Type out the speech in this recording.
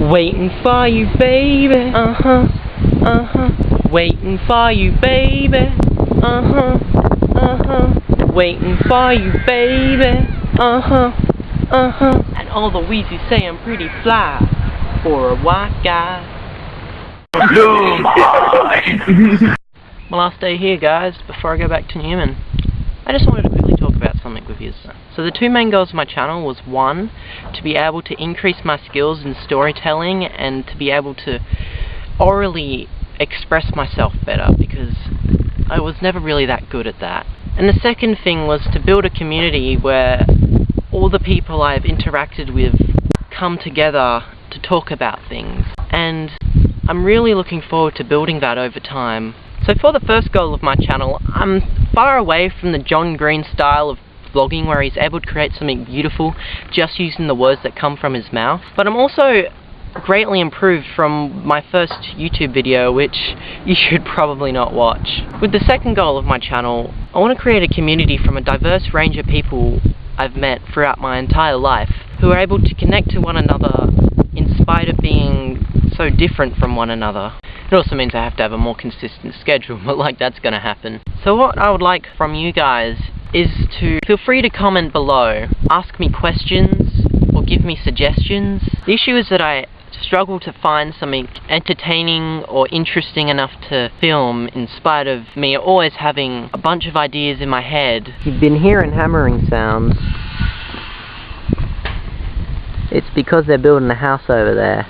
Waiting for you, baby. Uh huh. Uh huh. Waiting for you, baby. Uh huh. Uh huh. Waiting for you, baby. Uh huh. Uh huh. And all the Weezy say I'm pretty fly for a white guy. My last day here, guys, before I go back to Newman. I just wanted to quickly So the two main goals of my channel was one, to be able to increase my skills in storytelling and to be able to orally express myself better because I was never really that good at that. And the second thing was to build a community where all the people I've interacted with come together to talk about things. And I'm really looking forward to building that over time. So for the first goal of my channel, I'm far away from the John Green style of vlogging where he's able to create something beautiful just using the words that come from his mouth. But I'm also greatly improved from my first YouTube video, which you should probably not watch. With the second goal of my channel, I want to create a community from a diverse range of people I've met throughout my entire life, who are able to connect to one another in spite of being so different from one another. It also means I have to have a more consistent schedule, but like that's gonna happen. So what I would like from you guys is to feel free to comment below, ask me questions, or give me suggestions. The issue is that I struggle to find something entertaining or interesting enough to film in spite of me always having a bunch of ideas in my head. You've been hearing hammering sounds. It's because they're building a house over there.